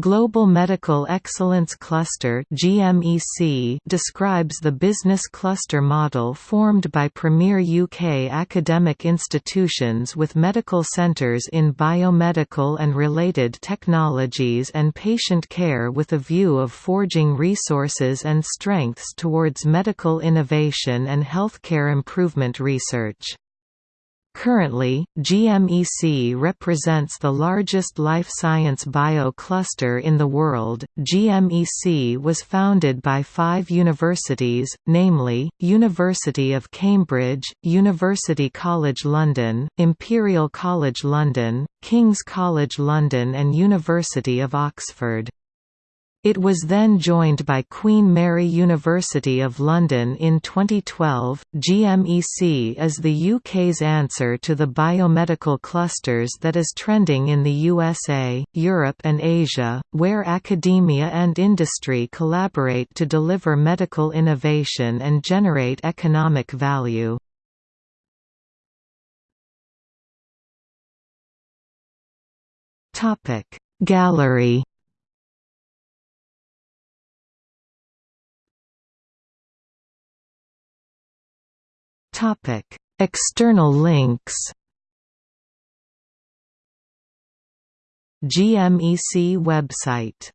Global Medical Excellence Cluster (GMEC) describes the business cluster model formed by premier UK academic institutions with medical centres in biomedical and related technologies and patient care with a view of forging resources and strengths towards medical innovation and healthcare improvement research. Currently, GMEC represents the largest life science bio cluster in the world. GMEC was founded by five universities, namely, University of Cambridge, University College London, Imperial College London, King's College London, and University of Oxford. It was then joined by Queen Mary University of London in 2012. GMEC is the UK's answer to the biomedical clusters that is trending in the USA, Europe, and Asia, where academia and industry collaborate to deliver medical innovation and generate economic value. Gallery Topic: External links. GMEC website.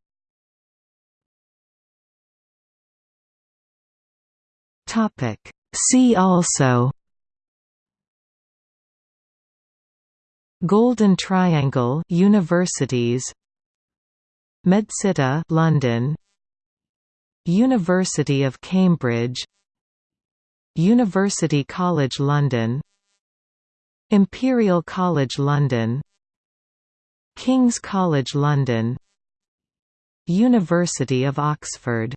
Topic: See also. Golden Triangle Universities MedCity London University of Cambridge University College London Imperial College London King's College London University of Oxford